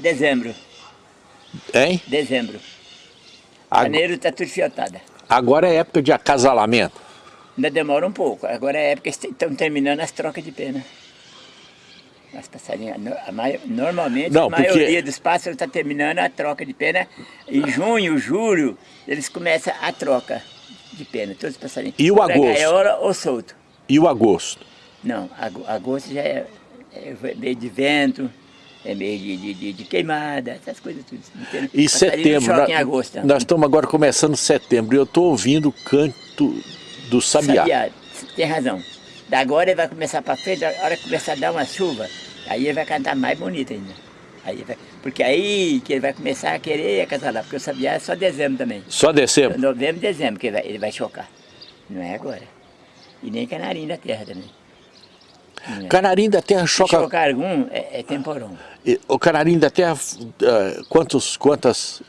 Dezembro. Hein? Dezembro. Ag- Janeiro está tudo fiotada. Agora é época de acasalamento. Ainda demora um pouco. Agora é época que estão terminando as trocas de pena. As passarinhas, normalmente Não, a porque- maioria dos pássaros está terminando a troca de pena. Em junho, julho, eles começam a troca de pena, todos os passarinhos. E o Pra agosto? gaiola ou solto. E o agosto? Não, ago- agosto já é, é meio de vento, é meio de, de, de- de queimada, essas coisas tudo. entende? E Passarinho setembro? nós- em agosto. Nós estamos agora começando setembro e eu estou ouvindo o canto do sabiá. Sabiá, tem razão. Da agora ele vai começar para frente, a hora que começar a dar uma chuva, aí ele vai cantar mais bonito ainda. Aí vai, porque aí que ele vai começar a querer acasalar, porque o sabiá é só dezembro também. Só dezembro? Novembro e dezembro que ele vai, ele vai chocar. Não é agora. E nem canarinho da terra também. É. Canarinho da terra choca. chocar algum, é, é temporão. O canarinho da terra, ah, quantos, quantas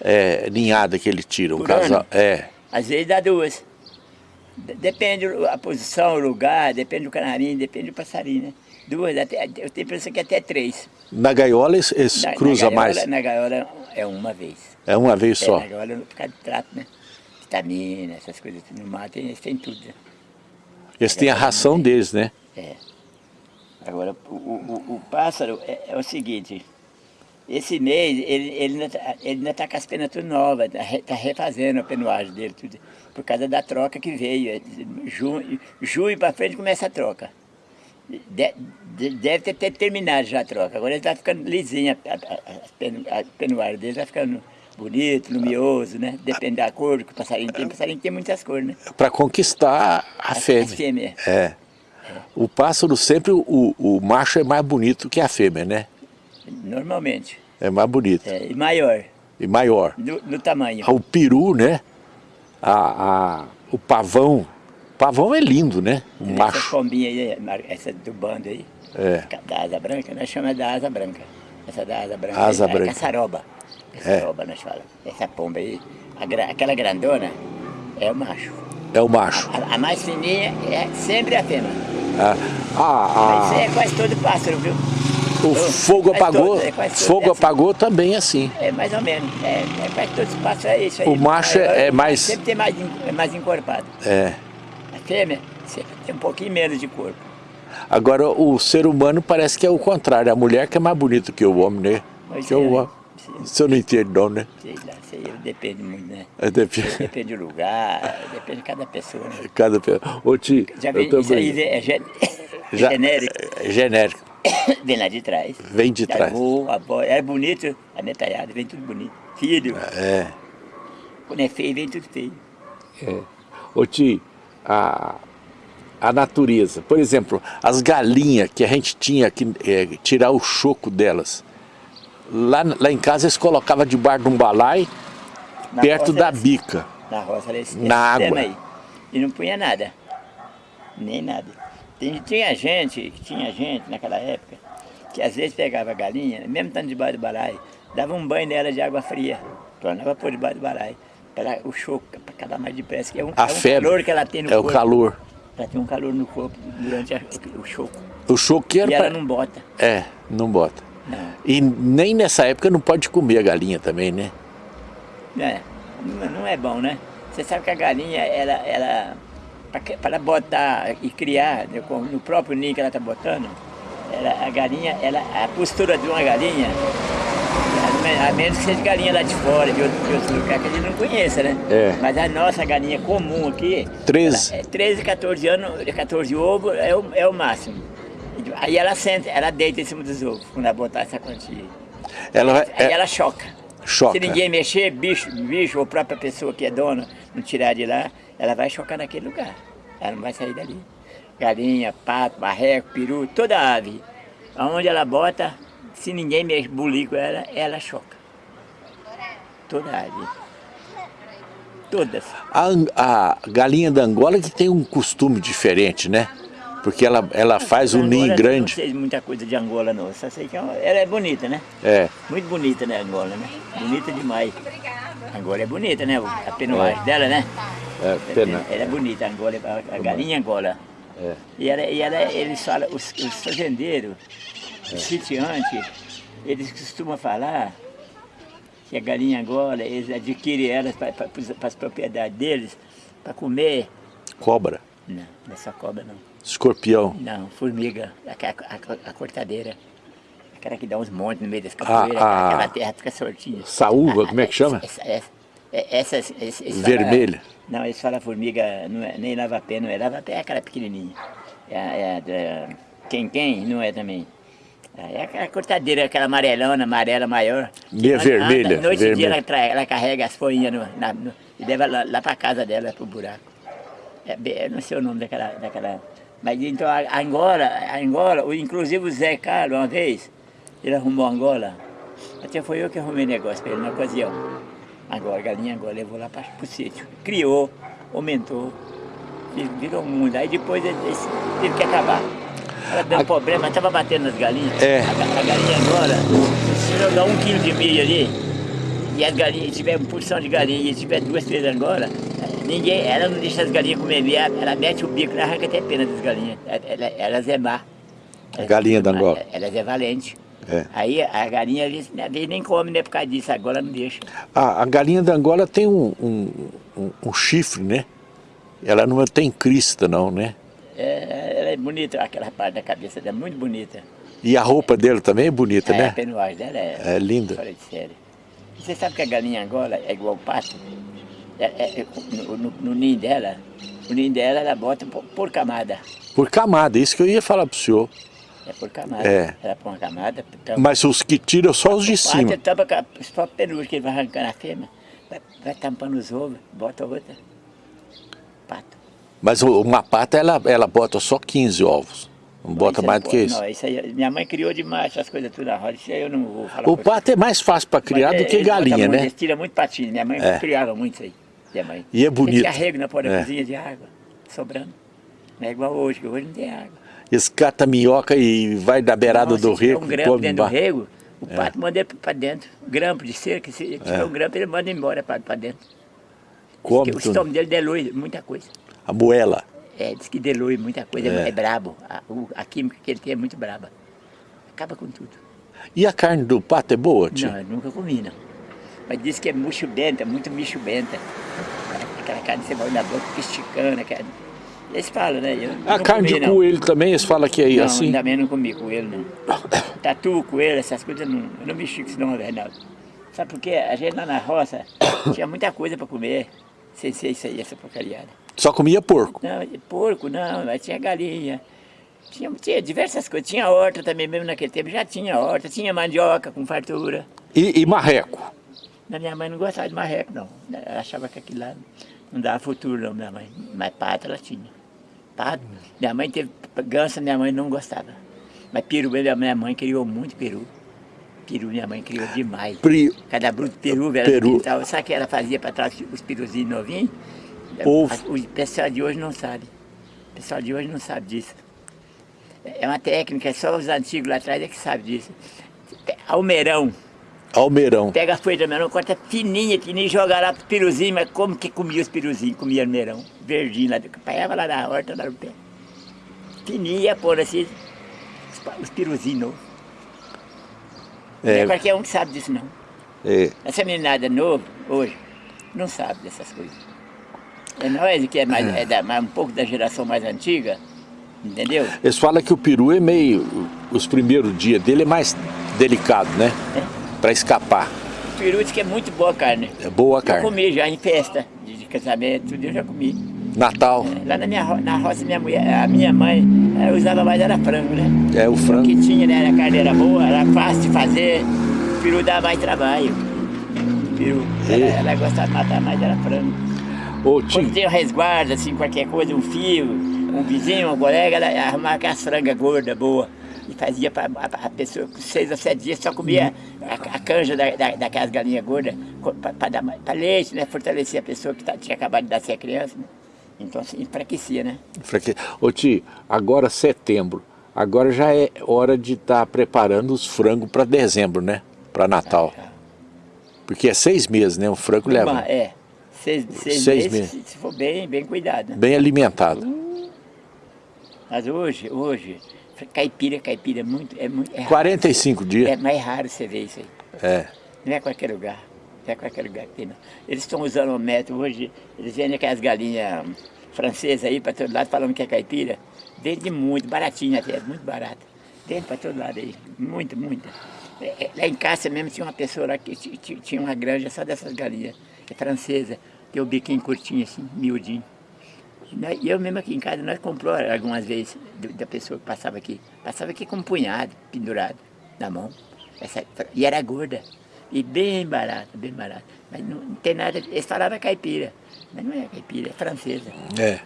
é, ninhadas que ele tira? Um Por casal? ano? É. Às vezes dá duas. De- Depende a posição, o lugar, depende do canarinho, depende do passarinho, né? Duas, até, eu tenho a impressão que até três. Na gaiola eles, eles Na- gaiola, mais? Na gaiola é uma vez. É uma vez É, só. na gaiola por causa do trato, né? Vitamina, essas coisas. No mar tem, eles têm tudo, né? Eles têm a ração deles, né? É. Agora, o, o, o- pássaro é, é o seguinte, esse mês ele, ele ainda está ele tá com as penas tudo novas, está re, tá refazendo a penuagem dele, tudo, por causa da troca que veio. É, Junho, junho para frente começa a troca. De- de- deve ter, ter terminado já a troca, agora ele está ficando lisinho, a, a, a, penu- a penuária dele está ficando bonito, luminoso, né? Depende da cor que o passarinho tem, o passarinho tem muitas cores, né? Para conquistar a fêmea. fêmea. É. O pássaro sempre, o, o macho é mais bonito que a fêmea, né? Normalmente. É mais bonito. É, e maior, E maior. no, no tamanho. O peru, né? A, a- o pavão. O pavão é lindo, né? O Essa macho. pombinha aí, mar- essa do bando aí, É. da asa branca, nós chamamos da asa branca. Essa da asa branca. Asa aí, é branca. caçaroba. Caçaroba nós falamos. Essa pomba aí, a aquela grandona, é o macho. É o macho. A, a mais fininha é sempre a fêmea. Ah, Mas isso ah, é quase todo pássaro, viu? ah, o fogo quase apagou. todo, é todo, Fogo é assim. apagou também é assim. É mais ou menos. É, é quase todos os pássaros é isso aí. O macho é- é mais- Sempre tem mais, é mais encorpado. É. A fêmea sempre tem um pouquinho menos de corpo. Agora o ser humano parece que é o contrário. A mulher que é mais bonita que o homem, né? Pois que é, o né? homem. Você não entende não, né? Sei lá, sei, depende muito, né? É, depende- Depende do lugar, depende de cada pessoa, né? Cada pe- Ô Ti, Já eu vem, tô isso aí é, Já- genérico, é genérico. vem lá de trás. Vem de Da trás. Avô, avó, é bonito, a netalhada, vem tudo bonito. Filho, É. quando é feio, vem tudo feio. Ô Ti, a, a natureza, por exemplo, as galinhas que a gente tinha que é, tirar o choco delas. Lá, lá em casa eles colocavam debaixo de um balai, Na perto da bica. Na roça era esse, Na esse água. aí. E não punha nada, nem nada. Tem- tinha gente, tinha gente naquela época, que às vezes pegava a galinha, mesmo estando debaixo do balai, dava um banho nela de água fria, tornava por debaixo do balai, para o choco, para acabar mais depressa, que é um, A é um febre. calor que ela tem no É o corpo. calor. Ela tem um calor no corpo durante a- o choco. O choco que era E ela pra- não bota. É, não bota. E nem nessa época não pode comer a galinha também, né? É, não, é bom, né? Você sabe que a galinha, ela, ela para botar e criar né, no próprio ninho que ela está botando, ela, a galinha, ela, a postura de uma galinha, a, a menos que seja galinha lá de fora, de outro, de outro lugar que a gente não conheça, né? É. Mas a nossa galinha comum aqui, 13. ela é 13, 14 anos, 14 ovos é o, é o máximo. Aí ela senta, ela deita em cima dos ovos, quando ela botar essa quantia. Ela Aí é- ela choca. choca. Se ninguém mexer, bicho, bicho ou própria pessoa que é dona não tirar de lá, ela vai chocar naquele lugar. Ela não vai sair dali. Galinha, pato, barreco, peru, toda ave. Aonde ela bota, se ninguém mexe, bulir com ela, ela choca. Toda ave. Todas. A, a galinha da Angola que tem um costume diferente, né? Porque ela, ela faz um ninho Não grande. sei muita coisa de Angola não, só sei que é ela é bonita, né? É. Muito bonita, né, Angola, né? Bonita demais. Angola é bonita, né? A penuagem dela, né? É, pena. Ela é bonita, Angola, a, a galinha Angola. É. E, ela, e ela, eles falam, os, os fazendeiros, os sitiantes, eles costumam falar que a galinha Angola, eles adquirem elas para as propriedades deles, para comer. Cobra? Não, não é só cobra não. Escorpião? Não, formiga, a, a, a cortadeira. Aquela que dá uns montes no meio das capoeiras, a, aquela terra fica sortinha. Saúva, como é que chama? Essa, essa, essa, essa, essa Vermelha. Fala, não, eles falam formiga, não é, nem lava-pé, não é. Lava-pé é aquela pequenininha. É, é, é, quem quem não é também. É aquela cortadeira, aquela amarelona, amarela maior. Meia vermelha. Anda, noite vermelha. e dia ela, trai, ela carrega as folhinhas no, na, no, e leva lá, lá para casa dela, para o buraco. É, eu não sei o nome daquela, daquela mas então Angola, Angola, inclusive o Zé Carlos, uma vez, ele arrumou Angola. Até foi eu que arrumei negócio para ele na ocasião. Agora, galinha Angola levou lá para o sítio. Criou, aumentou, virou um mundo. Aí depois ele, ele teve que acabar. Ela deu a... problema, estava batendo nas galinhas. É. A, a galinha Angola, se eu dar um quilo de milho ali, e as galinhas, tiver uma porção de galinha e tiver duas, três Angola, Ninguém, ela não deixa as galinhas comer meia, ela mete o bico, ela arranca até a pena das galinhas. Ela, elas é má. A galinha da Angola. Elas é valente. É. Aí a galinha, às vezes, nem come, né, por causa disso, agora não deixa. Ah, a galinha da Angola tem um, um, um, um, chifre, né? Ela não tem crista não, né? É, ela é bonita, aquela parte da cabeça dela é muito bonita. E a roupa dela também é bonita, é, né? A penuagem dela é, é linda. Fora de série. Você sabe que a galinha Angola é igual o pato? É, é, no, no, no, ninho dela, o ninho dela ela bota por, por, camada. Por camada, isso que eu ia falar pro senhor. É por camada. É. Ela põe uma camada. Tampa. Mas os que tiram só os de cima. tampa os próprios penugos que ele vai arrancando a fêmea, vai, vai tampando os ovos, bota outra. Pato. Mas uma pata ela, ela bota só 15 ovos. Não bota mais do que isso. Não, isso aí, minha mãe criou demais essas coisas tudo na roda, isso aí eu não vou falar. O pato é mais fácil para criar Mas do que galinha, né? Tiram muito patinho, minha mãe É. criava muito isso aí. Minha mãe. E é bonito. Tinha rego na porta da É. cozinha de água, sobrando. Não é igual hoje, que hoje não tem água. Eles catam minhoca e vai da beirada Não, do se tiver rego. um grampo dentro do rego, o pato manda ele para dentro. Grampo de cerca, se tiver É. um grampo, ele manda embora para dentro. Que o estômago dele delui muita coisa. A moela. É, diz que delui muita coisa, É. é, brabo. A, o- a química que ele tem é muito braba. Acaba com tudo. E a carne do pato é boa, tio? Não, eu nunca comi, não. Mas diz que é murcho benta, muito micho benta. Aquela carne você vai na boca, esticando, aquela... Eles falam, né? Eu A carne comi, de não. coelho também, eles falam que é Não, assim. bem não comi coelho, não. Tatu, coelho, essas coisas, não, eu não mexi com isso não, Reinaldo. Sabe por quê? A gente lá na roça tinha muita coisa para comer, sem ser isso aí, essa porcariada. Só comia porco. Não, porco não, mas tinha galinha. Tinha, tinha diversas coisas. Tinha horta também, mesmo naquele tempo já tinha horta. Tinha mandioca com fartura. E, e marreco. Mas minha mãe não gostava de marreco, não. Ela achava que aquilo lá não dava futuro, não, minha mãe. Mas pato ela tinha. Pato. Minha mãe teve ganso, minha mãe não gostava. Mas peru, minha mãe criou muito peru. Peru minha mãe criou demais. Pri... Cada bruto peru, velho. Peru. Sabe o que ela fazia para trás os peruzinhos novinhos? Ovo. O pessoal de hoje não sabe. O pessoal de hoje não sabe disso. É uma técnica, só os antigos lá atrás é que sabem disso. Almeirão. Almeirão. Pega a folha de almeirão, corta fininha, fininha e joga lá pro piruzinho, mas como que comia os piruzinhos? Comia almeirão, verdinho lá, pegava lá na horta, lá no pé. Fininha, pôr assim, os, piruzinhos novos. Não é É, qualquer um que sabe disso não. é. Essa meninada nova, hoje, não sabe dessas coisas. É nós que é, mais, é da- mais- um pouco da geração mais antiga, entendeu? Eles falam que o peru é meio... Os primeiros dias dele é mais delicado, né? Pra escapar. O peru diz que é muito boa a carne. É boa a carne. comi já em festa de, casamento, tudo eu já comi. Natal. Lá na minha na roça, minha mulher, a minha mãe, ela usava mais era frango, né? É o O frango. que tinha, né? A carne era boa, era fácil de fazer. O peru dava mais trabalho. O peru, ela, E? ela gostava de matar mais, era frango. Ô, Quando tem um resguardo, assim, qualquer coisa, um fio, um vizinho, um colega, ela arrumava aquelas frangas gordas, boas. E fazia para a pessoa, seis ou sete dias, só comia a, a canja da, da, daquelas galinhas gordas para leite, né? Fortalecer a pessoa que tá- tinha acabado de dar ser criança, né? Então, assim, enfraquecia, né? fraque- Ô, tio, agora setembro. Agora já é hora de estar preparando os frangos para dezembro, né? Para Natal. Porque é seis meses, né? O frango leva. Uma- é, seis, seis, Seis meses, meses. Se, for bem, bem cuidado. Bem alimentado. Mas hoje, hoje, caipira, caipira, é muito, é muito... É 45 dias? É mais raro você ver isso aí. É. Não é qualquer lugar. Não é qualquer lugar que tem, não. Eles estão usando o método hoje, eles vendem aquelas galinhas francesas aí para todo lado, falando que é caipira. Vende muito, baratinho até, muito barato. Vende para todo lado aí, muito, muito. É, é, lá em casa mesmo tinha uma pessoa lá que tinha uma granja só dessas galinhas, é francesa, tem o biquinho curtinho assim, miudinho. E eu mesmo aqui em casa, nós comprou algumas vezes da pessoa que passava aqui. Passava aqui com um punhado, pendurado na mão. Essa, e era gorda. E bem barata, bem barata. Mas não, não tem nada, eles falavam caipira. Mas não é caipira, é francesa. É.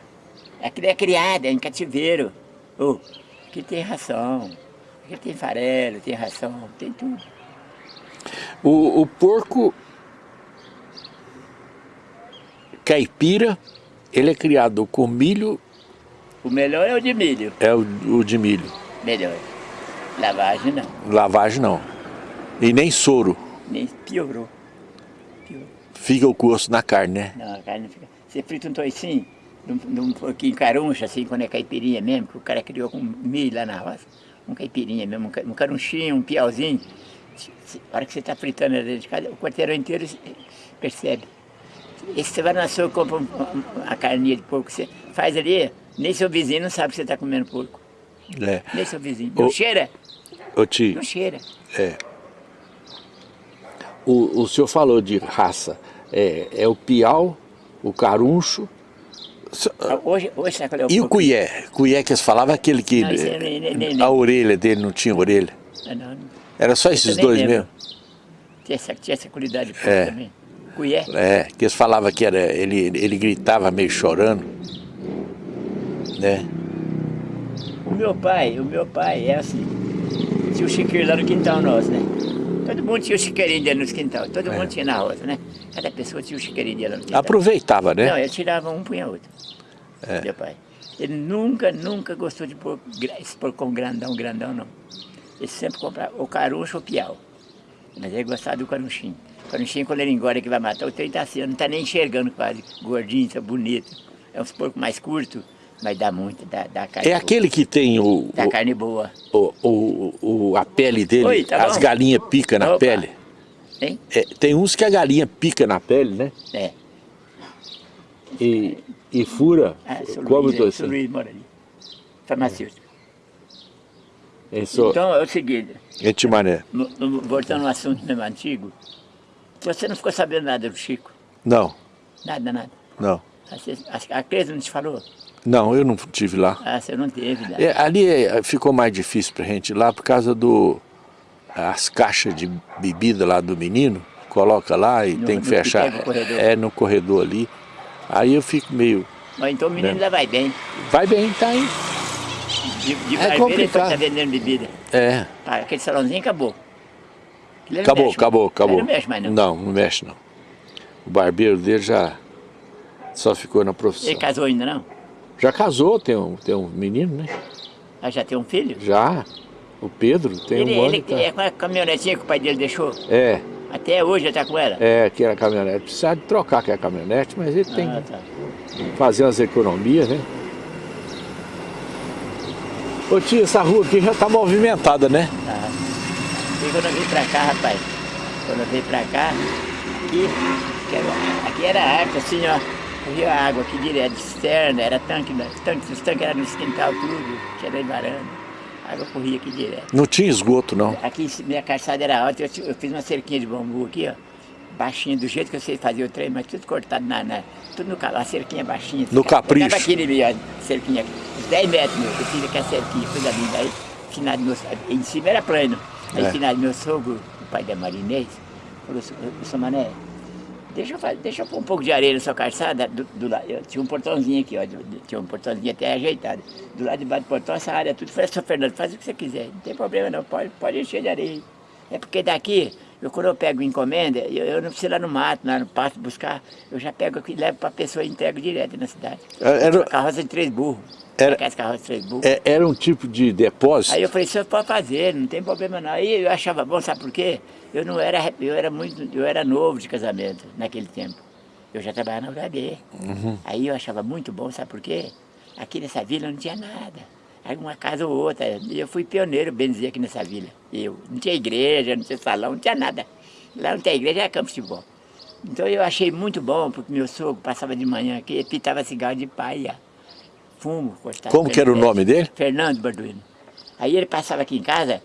Aqui é criada, é em cativeiro. Oh, aqui tem ração, aqui tem farelo, tem ração, tem tudo. O, o porco caipira, ele é criado com milho... O melhor é o de milho. É o, o de milho. Melhor. Lavagem não. Lavagem não. E nem soro. Nem piorou. piorou. Fica o gosto na carne, né? Não, a carne não fica. Você frita um toicinho, num, um pouquinho caruncha, assim, quando é caipirinha mesmo, que o cara criou com milho lá na roça. Um caipirinha mesmo, um carunchinho, um piauzinho. A hora que você está fritando dentro de casa, o quarteirão inteiro percebe. E se você vai no açougue e compra a carninha de porco, você faz ali, nem seu vizinho não sabe que você está comendo porco. É. Nem seu vizinho. Não o, cheira. Ô tio. Não cheira. É. O, o senhor falou de raça. É, é o piau, o caruncho. Ah, hoje, hoje sabe qual é o E o cuié? Cuié que eles falavam aquele que não, nem, nem, nem, a orelha dele não tinha orelha. Não, não. Era só esses dois lembro. mesmo? Tinha essa, tinha essa qualidade de é. também. É, que eles falavam que era, ele, ele gritava meio chorando. Né? O meu pai, o meu pai é assim, tinha o chiqueiro lá no quintal nosso, né? Todo mundo tinha o chiqueirinho dele no quintal, todo é. mundo tinha na roça, né? Cada pessoa tinha o chiqueirinho dele no quintal. Aproveitava, né? Não, ele tirava um, punha outro. É. Meu pai. Ele nunca, nunca gostou de pôr, pôr com grandão, grandão, não. Ele sempre comprava o caruncho ou o piau. Mas ele gostava do carunchinho. O carunchinho, quando ele engorda que vai matar, o trem tá assim, não tá nem enxergando quase. Gordinho, tá bonito. É uns porcos mais curtos, mas dá muito, dá, dá carne É boa. aquele que tem o... Dá o, carne boa. O, o, o, a pele dele, Oi, tá as galinhas pica na Opa. pele. Tem? É, tem uns que a galinha pica na pele, né? É. E, e fura, ah, como Luiz, é, Luiz mora ali, farmacêutico. É. Sou... Então é o seguinte, Etimané. voltando ao assunto mesmo antigo, você não ficou sabendo nada do Chico? Não. Nada, nada? Não. A Clesa não te falou? Não, eu não tive lá. Ah, você não teve lá. É, ali é, ficou mais difícil pra gente ir lá por causa do... As caixas de bebida lá do menino, coloca lá e no, tem que fechar. é, no corredor ali. Aí eu fico meio... Mas então o menino né? ainda vai bem. Vai bem, tá aí. De, de é complicado. tá vendendo bebida. É. Ah, aquele salãozinho acabou. Acabou, mexe, acabou, acabou. Ele não mexe mais não. Não, não mexe não. O barbeiro dele já só ficou na profissão. Ele casou ainda não? Já casou, tem um, tem um menino, né? Ah, já tem um filho? Já. O Pedro tem ele, um ano. Ele tá... é com a caminhonetinha que o pai dele deixou? É. Até hoje ele tá com ela? É, que era a caminhonete. Precisa de trocar que é a caminhonete, mas ele tem ah, tá. que fazer umas economias, né? Ô tio, essa rua aqui já tá movimentada, né? Tá. Quando eu vim pra cá, rapaz, quando eu vim pra cá, aqui, aqui era arte, assim, ó, corria água aqui direto, de cisterna, era tanque, né? tanque, os tanques eram no quintal tudo, tinha de varanda, a água corria aqui direto. Não tinha esgoto, não? Aqui minha calçada era alta, eu, eu, fiz uma cerquinha de bambu aqui, ó, baixinha, do jeito que eu sei fazer o trem, mas tudo cortado na, na tudo no a cerquinha baixinha. No capricho. Tava aquele ó, cerquinha, uns 10 metros, meu, eu fiz aqui a cerquinha, coisa linda, aí, final meu, em cima era plano, aí é. final meu sogro, o pai da Marinês, falou, seu Mané, deixa eu, deixa eu pôr um pouco de areia na sua calçada, do, do lado, tinha um portãozinho aqui, ó, tinha um portãozinho até ajeitado, do lado de baixo do portão, essa área tudo, falei, seu Fernando, faz o que você quiser, não tem problema não, pode, pode encher de areia, é porque daqui, eu, quando eu pego encomenda, eu, eu, não preciso ir lá no mato, lá no pasto buscar, eu já pego aqui, levo para a pessoa e entrego direto na cidade. É, era... Carroça de três burros. Era. É, era um tipo de depósito? Aí eu falei, senhor pode fazer, não tem problema não. Aí eu achava bom, sabe por quê? Eu não era, eu era muito, eu era novo de casamento naquele tempo. Eu já trabalhava na UHB. Uhum. Aí eu achava muito bom, sabe por quê? Aqui nessa vila não tinha nada. uma casa ou outra. E eu fui pioneiro, bem dizer, aqui nessa vila. Eu. Não tinha igreja, não tinha salão, não tinha nada. Lá não tem igreja, era campo de futebol. Então eu achei muito bom, porque meu sogro passava de manhã aqui, pitava cigarro de paia, fumo, cortava. Como que era o nome dele? Fernando Barduino. Aí ele passava aqui em casa,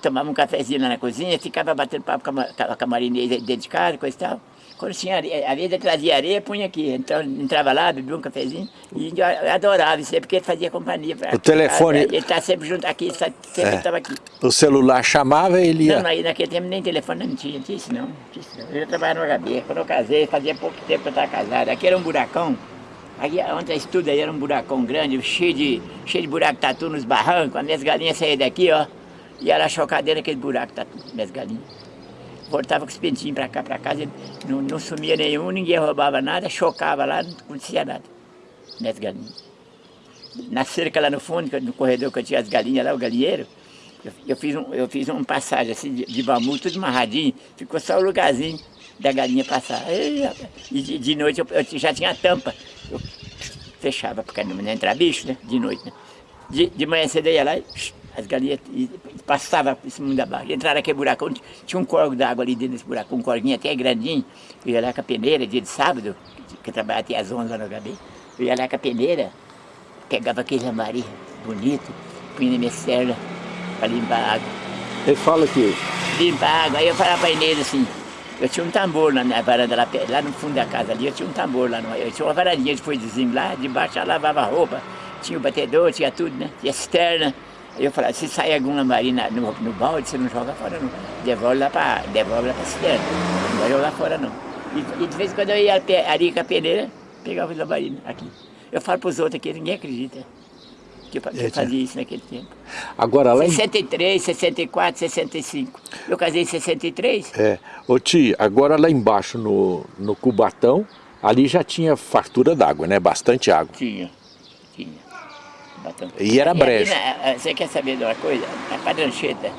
tomava um cafezinho lá na cozinha, ficava batendo papo com a, com a Marinês dentro de casa, coisa e tal. Quando tinha areia, às vezes ele trazia areia, punha aqui. Então entrava lá, bebia um cafezinho e eu adorava isso aí, porque ele fazia companhia. Pra, o telefone... Ele está sempre junto aqui, sempre estava é. aqui. O celular chamava e ele ia... Não, naquele tempo nem telefone não tinha, tinha isso não. Tinha isso não. Eu trabalhava no HB. Quando eu casei, fazia pouco tempo que eu estava casado. Aqui era um buracão. Aqui, onde eu estudo aí, era um buracão grande, cheio de, cheio de buraco tatu nos barrancos. As minhas galinhas saíam daqui, ó. E era chocadeira naquele buraco tatu, minhas galinhas voltava com os pentinhos para cá, para casa, não, não sumia nenhum, ninguém roubava nada, chocava lá, não acontecia nada. Minhas galinhas. Na cerca lá no fundo, no corredor que eu tinha as galinhas lá, o galinheiro, eu, eu fiz, um, eu fiz uma passagem assim de, de bambu, tudo amarradinho, ficou só o lugarzinho da galinha passar. E de, de noite eu, eu, já tinha tampa. Eu fechava, porque não entrar bicho, né? De noite, né? De, de manhã cedo eu ia lá e as galinhas passavam por cima da barra. Entraram naquele buracão, tinha um corgo d'água ali dentro desse buracão, um corguinho até grandinho. Eu ia lá com a peneira, dia de sábado, que eu trabalhava até às 11 lá no HB. Eu ia lá com a peneira, pegava aquele lambari bonito, punha na minha serra para limpar a água. Ele fala que... Limpar a água. Aí eu falava para a Inês assim, eu tinha um tambor na minha varanda, lá, lá no fundo da casa ali, eu tinha um tambor lá, no, eu tinha uma varandinha de foidezinho lá, debaixo eu lavava roupa, tinha o batedor, tinha tudo, né? Tinha cisterna. Eu falava, se sair algum lambari no, no balde, você não joga fora não. Devolve lá para devolve lá para cisterna. Não vai jogar fora não. E, e, de vez em quando eu ia ali com a peneira, pegava os lambari aqui. Eu falo para os outros aqui, ninguém acredita que eu, que eu fazia isso naquele tempo. Agora lá 63, 64, 65. Eu casei em 63. É. Ô tia, agora lá embaixo no, no Cubatão, ali já tinha fartura d'água, né? Bastante água. Tinha, tinha. E era brejo. você quer saber de uma coisa? Na Padrancheta,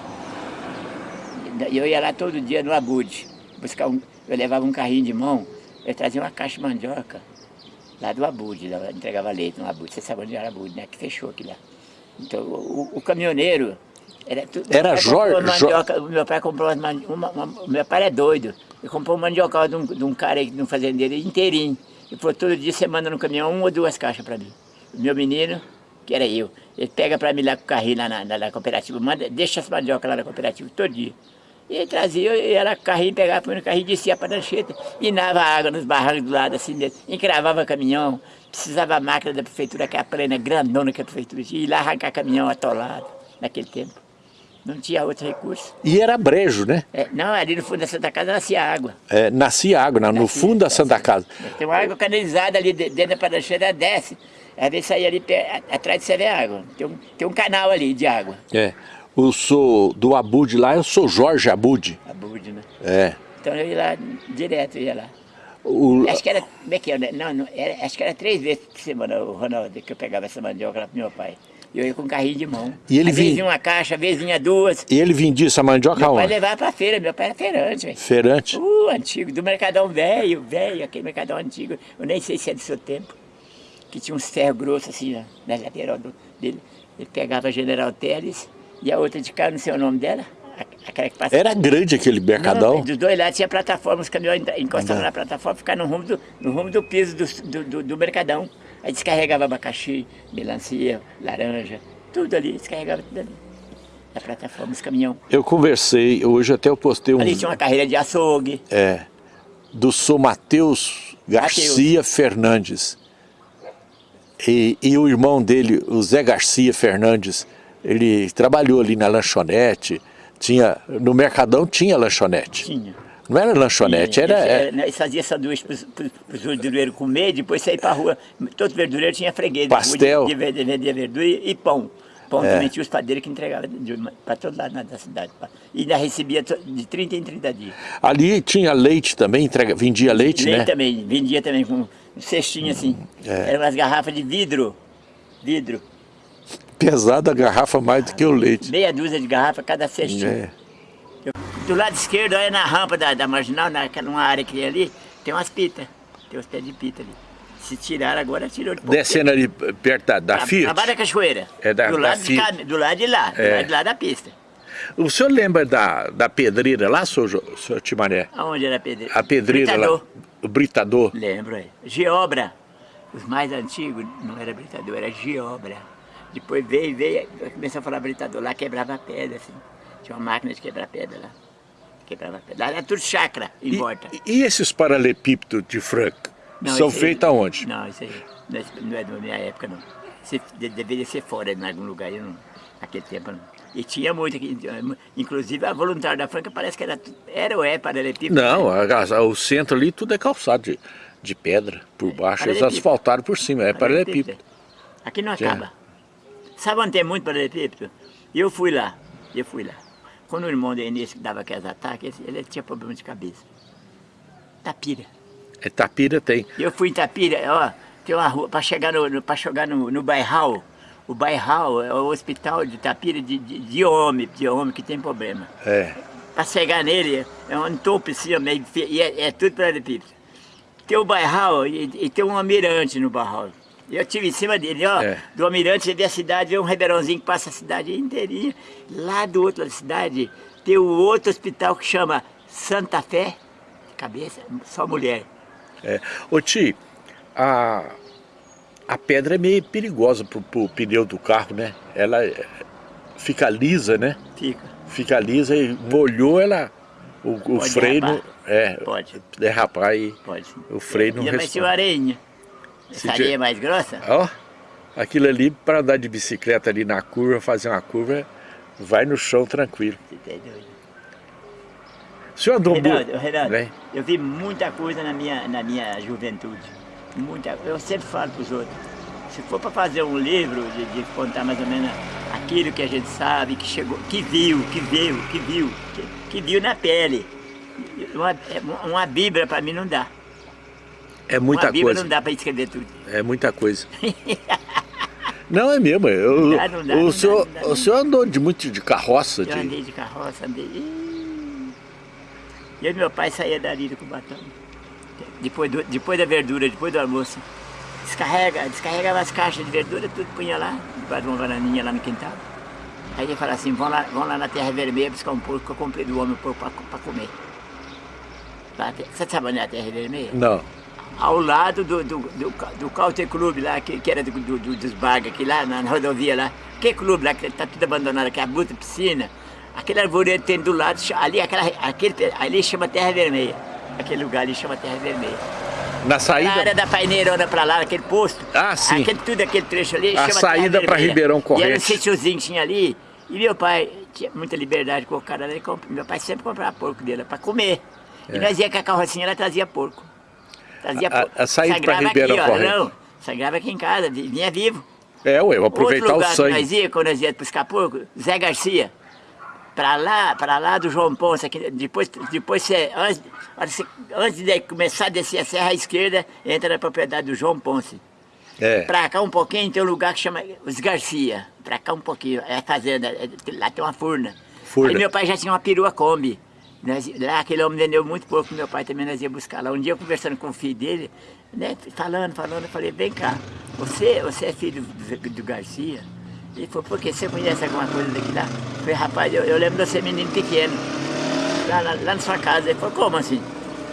eu ia lá todo dia no Abude, buscar um, eu levava um carrinho de mão, eu trazia uma caixa de mandioca, lá do Abude, lá, entregava leite no Abude, você sabe onde era Abude, né? Que fechou aqui lá. Então o, o caminhoneiro, era tudo. Era Jorge? Mandioca, meu pai comprou uma, uma, uma, meu pai é doido, ele comprou um mandiocal de um, de um cara aí, de um fazendeiro inteirinho. E falou, todo dia você manda no caminhão uma ou duas caixas para mim. Meu menino, que era eu. Ele pega para mim lá com o carrinho lá na, na, na, cooperativa, manda, deixa as mandioca lá na cooperativa todo dia. E trazia, e era carrinho, pegava, põe no carrinho, descia para a dancheta, inava água nos barrancos do lado assim, encravava caminhão, precisava a máquina da prefeitura, que é a plena grandona que a prefeitura tinha, ir lá arrancar caminhão atolado, naquele tempo. Não tinha outro recurso. E era brejo, né? É, não, ali no fundo da Santa Casa nascia água. É, nascia água, não, nascia, no fundo da Santa Casa. Tem uma água canalizada ali dentro da prancheira, desce. Às vezes saía ali atrás de você vê água. Tem um, tem um canal ali de água. É. O sou do Abude lá, eu sou Jorge Abude. Abude, né? É. Então eu ia lá direto, eu ia lá. O... Acho que era, como é que era? Não, não, era, acho que era três vezes por semana, o Ronaldo, que eu pegava essa mandioca lá pro meu pai. E eu ia com um carrinho de mão. E ele às vinha... vezes uma caixa, às vezes vinha duas. E ele vendia essa mandioca meu onde? Meu pai levava pra feira, meu pai era feirante. Véio. Feirante? Uh, antigo, do Mercadão velho, velho, aquele Mercadão antigo. Eu nem sei se é do seu tempo que tinha uns ferros grossos assim na, na lateral do, dele. Ele pegava a General Teles e a outra de cá, não sei o nome dela, aquela que passava. Era grande aquele mercadão? Não, dos dois lados tinha plataforma, os caminhões encostavam na plataforma, ficavam no rumo do, no rumo do piso do, do, do mercadão. Aí descarregava abacaxi, melancia, laranja, tudo ali, descarregava tudo ali. Na plataforma, os caminhões. Eu conversei, hoje até eu postei um... Ali tinha uma carreira de açougue. É, do Sou Matheus Garcia Mateus. Fernandes. E, e, o irmão dele, o Zé Garcia Fernandes, ele trabalhou ali na lanchonete, tinha, no Mercadão tinha lanchonete. Tinha. Não era lanchonete, tinha. era... Ele, né, ele fazia sanduíche para os verdureiros comer, depois sair para a rua. Todo verdureiro tinha freguês. Pastel. De, de, de verdura e, e pão. Pão é. também tinha os padeiros que entregavam para todo lado da cidade. E ainda recebia de 30 em 30 dias. Ali tinha leite também, entrega, vendia leite, leite né? também, vendia também com cestinho assim. É. Eram umas garrafas de vidro. Vidro. Pesada a garrafa mais do que o leite. Meia dúzia de garrafa cada cestinho. É. Do lado esquerdo, aí na rampa da, da marginal, naquela uma área que tem ali, tem umas pitas. Tem uns pés de pita ali. Se tirar agora, tirou de pouco Descendo ali perto da, da Fiat? Abaixo da cachoeira. É da, do, da lado de cá, do lado de lá, é. do lado de lá da pista. O senhor lembra da, da pedreira lá, senhor, senhor Timaré? Aonde era a pedreira? A pedreira britador. lá. O britador. Lembro, é. Geobra. Os mais antigos não era britador, era geobra. Depois veio, veio, começou a falar britador lá, quebrava pedra, assim. Tinha uma máquina de quebrar pedra lá. Quebrava pedra. Lá era tudo chácara em e, volta. E esses paralelepípedos de Franca? Não, São feitos aonde? Não, isso aí não é da minha época, não. Você deveria ser fora em algum lugar, eu não, naquele tempo não. E tinha muito aqui, inclusive a voluntária da Franca parece que era, era ou é paralelepípedo. Não, a, o centro ali tudo é calçado de, de pedra por baixo, eles asfaltaram por cima, é paralelepípedo. Aqui não acaba. Sabe onde tem muito paralelepípedo? Eu fui lá, eu fui lá. Quando o irmão do Enes dava aqueles ataques, ele tinha problema de cabeça. Tapira. É, Tapira tem. Eu fui em Tapira, ó, tem uma rua, para chegar no, para chegar no, no Bairral, o Bairral é o hospital de Tapira de, de, de homem, de homem que tem problema. É. Para chegar nele, é um topo assim, e é, é tudo para ele. Tem o Bairral e, e, tem um almirante no Bairral. Eu estive em cima dele, ó, é. do almirante, você vê a cidade, vê um ribeirãozinho que passa a cidade inteirinha. Lá do outro lado da cidade, tem o outro hospital que chama Santa Fé, cabeça, só mulher. É. Ô Ti, a, a pedra é meio perigosa pro, pro pneu do carro, né? Ela é, fica lisa, né? Fica. Fica lisa e molhou ela, o, o freio derrapar. é, pode derrapar e pode, o freio não responde. Mas se areinha, é mais grossa? Ó, aquilo ali para andar de bicicleta ali na curva, fazer uma curva, vai no chão tranquilo. Você tá doido. O senhor andou Renato, Renato, eu vi muita coisa na minha, na minha juventude muita, eu sempre falo para os outros, se for para fazer um livro de, de, contar mais ou menos aquilo que a gente sabe, que chegou, que viu, que viu, que viu, que, que viu na pele, uma, uma bíblia para mim não dá. É muita coisa. não dá para escrever tudo. É muita coisa. não é mesmo, eu, não dá, não dá, o, não senhor, dá, o senhor andou de muito de carroça? Eu de... andei de carroça, andei... E meu pai saía dali do Cubatão depois, do, depois da verdura, depois do almoço. Descarrega, descarregava as caixas de verdura, tudo punha lá, debaixo de uma varaninha lá no quintal. Aí ele fala assim, vão lá, vão lá na Terra Vermelha buscar um porco que eu comprei do homem para comer. Você sabe onde é a Terra Vermelha? Não. Ao lado do, do, do, do Caute Clube lá, que, que era do, do, dos Bargas, aqui lá na, rodovia lá. Que clube lá, que está tudo abandonado, que é a bruta piscina. Aquele arvoredo tem do lado, ali, aquela, aquele, ali chama Terra Vermelha. Aquele lugar ali chama Terra Vermelha. Na saída? Na área da paineirona pra lá, aquele posto. Ah, sim. Aquele, tudo aquele trecho ali A saída para Ribeirão Corrente. E era um sítiozinho que tinha ali. E meu pai tinha muita liberdade com o cara. Meu pai sempre comprava porco dele para comer. É. E nós ia com a carrocinha, ela trazia porco. Trazia a. A, saída para Ribeirão aqui, Corrente. Ó, não, sagrava aqui em casa, vinha vivo. É, ué, aproveitar Outro lugar o sangue. Que nós ia, quando nós ia buscar porco, Zé Garcia para lá, para lá do João Ponce, aqui, depois, depois você, antes, antes de começar a descer a serra à esquerda, entra na propriedade do João Ponce. É. Para cá um pouquinho tem um lugar que chama Os Garcia. Para cá um pouquinho, é a fazenda, é, lá tem uma furna. furna. Aí meu pai já tinha uma perua Kombi. Nós, lá aquele homem vendeu muito pouco, meu pai também nós ia buscar lá. Um dia conversando com o filho dele, né, falando, falando, eu falei, vem cá, você, você é filho do, do Garcia? Ele falou, por que você conhece alguma coisa daqui lá? Eu falei, rapaz, eu, eu lembro de você menino pequeno, lá, lá, lá, na sua casa. Ele falou, como assim?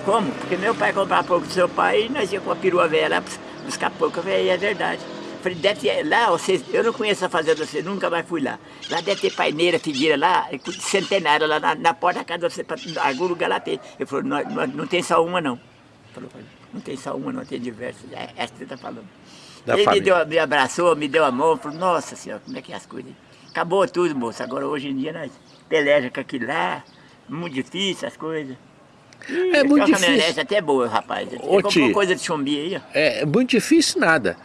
Como? Porque meu pai comprava pouco do seu pai e nós íamos com a perua velha lá buscar pouco. Eu falei, é verdade. Eu falei, deve ter, lá, vocês, eu não conheço a fazenda de você, nunca mais fui lá. Lá deve ter paineira, figueira lá, centenária, lá na, na porta da casa de você, algum lugar lá tem. Ele falou, não, não, não tem só uma não. Falou, não tem só uma, não tem diversas. É essa que você está falando da Ele família. me, deu, me abraçou, me deu a mão, falou, nossa senhora, como é que é as coisas? Acabou tudo, moço. Agora hoje em dia nós peleja com aquilo lá, muito difícil as coisas. Ih, é muito difícil. até boa, rapaz. Ô, comprou coisa de chumbi aí, ó. É muito difícil nada.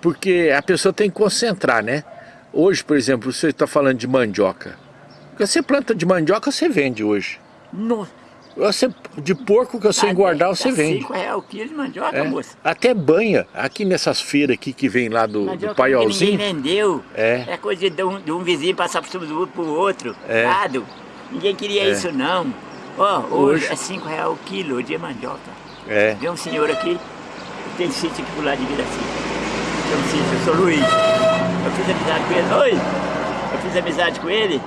Porque a pessoa tem que concentrar, né? Hoje, por exemplo, você está falando de mandioca. Você planta de mandioca, você vende hoje. Nossa. Você, de porco que você tá, engordar, você vende. 5 reais o quilo de mandioca, é. moça. Até banha. Aqui nessas feiras aqui que vem lá do, do paiolzinho. Ninguém vendeu. É. É coisa de um, de um vizinho passar por cima do outro pro outro. É. Lado. Ninguém queria é. isso não. Ó, oh, hoje, hoje, é 5 reais o quilo de mandioca. É. Vem um senhor aqui, Tem sítio aqui pro lado de Viraci. Um sítio, eu sou Luiz. Eu fiz amizade com ele. Oi! Eu fiz amizade com ele.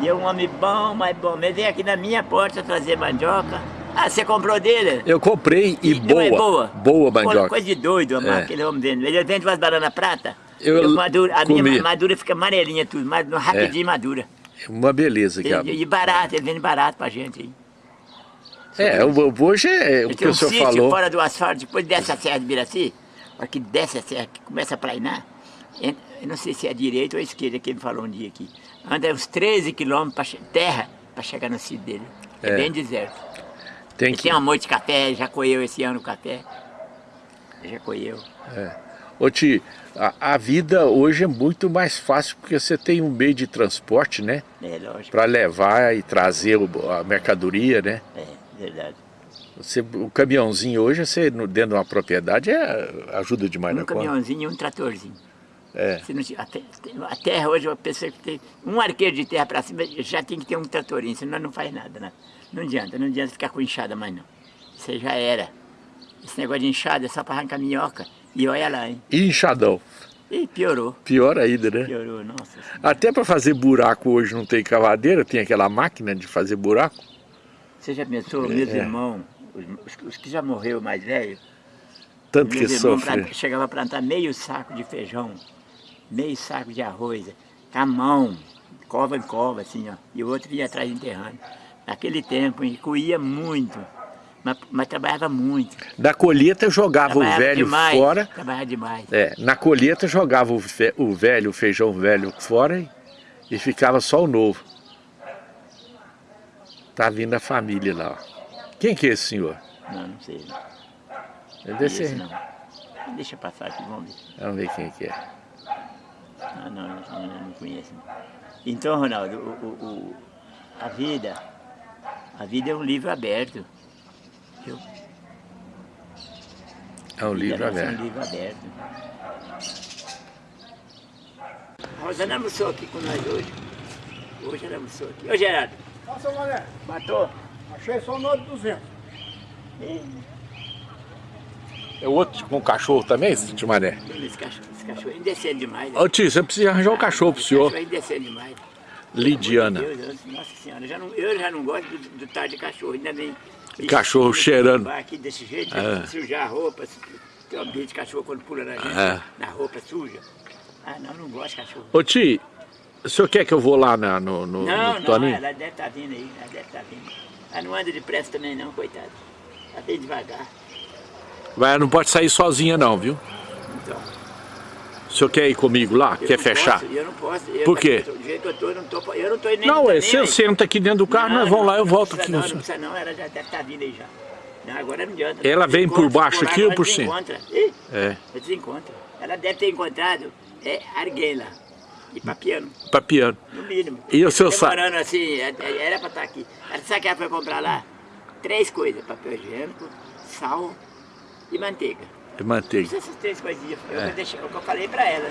E é um homem bom, mas bom. Ele veio aqui na minha porta trazer mandioca. Ah, você comprou dele? Eu comprei e, E não boa, é boa? boa mandioca. Coisa de doido, amar, É. aquele homem vende. Ele vende umas bananas prata. Eu e madura, a comi. minha madura fica amarelinha tudo, mas rapidinho madura. Uma beleza. Que a- E, e barato, ele vende barato pra gente aí. É, o- hoje é o que o senhor sítio falou. fora do asfalto, depois desce a serra de Biraci, a que desce a serra, que começa a plainar, eu não sei se é a direita ou a esquerda que ele falou um dia aqui, anda uns 13 quilômetros che- terra para chegar no sítio dele. É, É. bem deserto. Tem que... tem uma moita de café, já colheu esse ano o café. Já colheu. Ô Ti, a, a vida hoje é muito mais fácil porque você tem um meio de transporte, né? É lógico. Para levar e trazer o- a mercadoria, né? É, verdade. Você, o caminhãozinho hoje, você dentro de uma propriedade, é, ajuda demais Um na conta. caminhãozinho e um tratorzinho. É. Se não, a, te- a terra hoje, a pessoa que tem um arqueiro de terra para cima, já tem que ter um tratorinho, senão não faz nada, né? Não adianta, não adianta ficar com enxada mais não. Isso aí já era. Esse negócio de enxada é só para arrancar minhoca. E olha lá, hein? E enxadão. E piorou, Pior ainda, né? piorou, nossa. senhora. Até para fazer buraco hoje não tem cavadeira, tem aquela máquina de fazer buraco. Você já pensou, meus É. irmãos, os, os- que já morreu mais velho, Tanto que sofre. planta- chegava a plantar meio saco de feijão, meio saco de arroz, com a mão, cova em cova, assim, ó. E o outro ia atrás enterrando. Naquele tempo, coía muito, mas, mas trabalhava muito. Da colheita jogava o Trabalhava velho demais, fora. Trabalhava demais. É, na colheita jogava o, fe- o velho, o feijão velho fora e, e ficava só o novo. Tá vindo a família lá. ó. Quem que é esse senhor? Não, não sei. Não Deve conheço, ser. não. Deixa passar aqui, vamos ver. Vamos ver quem que é. Ah, não, não, não, não conheço. não. Então, Ronaldo, o, o- o- a vida, a vida é um livro aberto. Viu? É um livro Vida nossa É aberto. um livro aberto. Rosana almoçou aqui com nós hoje. Hoje ela almoçou aqui. Ô Gerardo, Mané, matou? Achei só no de 200. É outro com cachorro também, esse Timaré? Esse cachorro, esse cachorro é indecente demais. né? Ô tio, você precisa arranjar um cachorro pro Esse senhor. cachorro é indecente demais. Lidiana. Deus, eu- nossa senhora, eu já não, eu já não gosto do, do tal de cachorro, ainda bem. Cachorro Ixi, cheirando. Aqui desse jeito, É. sujar a roupa, tem um ambiente de cachorro quando pula na gente, É. na roupa suja. Ah, não, não gosto de cachorro. Ô tio, o senhor quer que eu vou lá na- no, no, Não, no não, Toninho? ela deve estar vindo aí, ela deve estar vindo. Ela não anda depressa também não, coitada. Ela bem devagar. Vai, não pode sair sozinha não, viu? Então, O senhor quer ir comigo lá? eu Quer não fechar? Posso, eu não posso. Eu, Por quê? Do jeito que eu tô, eu não tô, eu não tô nem Não, nem é, você aí. senta aqui dentro do carro, nós vamos lá, eu não volto aqui. Não, não precisa não, ela já deve estar vindo aí já. Não, agora não adianta. Ela vem por Desencontra, baixo lá, aqui ou por cima? desencontra. Ih, É, desencontra. Ela deve ter encontrado é, Arguela e Papiano, pra piano. no mínimo. E o seu sa- Demorando assim, é- é- era para estar aqui. Ela sabe o que ela foi comprar lá? Três coisas, papel higiênico, sal e manteiga. De manteiga. Essas três coisinhas. Eu, É. deixei, o que eu falei pra ela.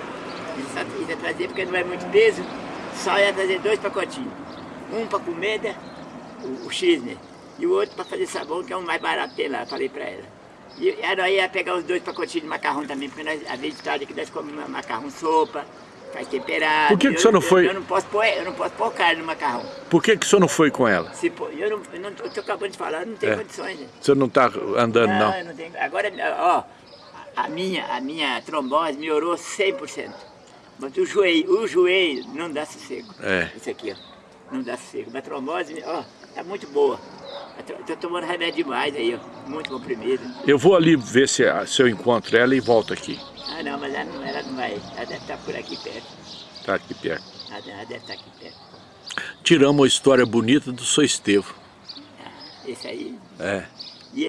Ia, ia trazer, porque não é muito peso, só ia trazer dois pacotinhos. Um pra comida, o, o X, E o outro pra fazer sabão, que é o mais barato tem lá, falei pra ela. E ela ia pegar os dois pacotinhos de macarrão também, porque nós, a vez de tarde que nós comemos macarrão sopa, faz temperado. Por que que Eu- o senhor não eu- foi- Eu, não posso pôr, eu não posso pôr carne no macarrão. Por que, que o senhor não foi com ela? Se pôr, eu não, eu não tô, tô acabando de falar, eu não tenho É. condições. Né? O senhor não tá andando, Não, não? eu não tenho. Agora, ó, a minha, a minha trombose melhorou 100%. Mas o joelho, o joelho não dá sossego. É. Isso aqui, ó, não dá sossego. Mas a trombose, ó, tá muito boa. Eu tô tomando remédio demais aí, ó, muito comprimido. Eu vou ali ver se, se eu encontro ela e volto aqui. Ah, não, mas ela não, ela não vai, ela deve estar por aqui perto. Tá aqui perto. Ela, ela deve estar aqui perto. Tiramos uma história bonita do seu Estevo. Esse aí, É.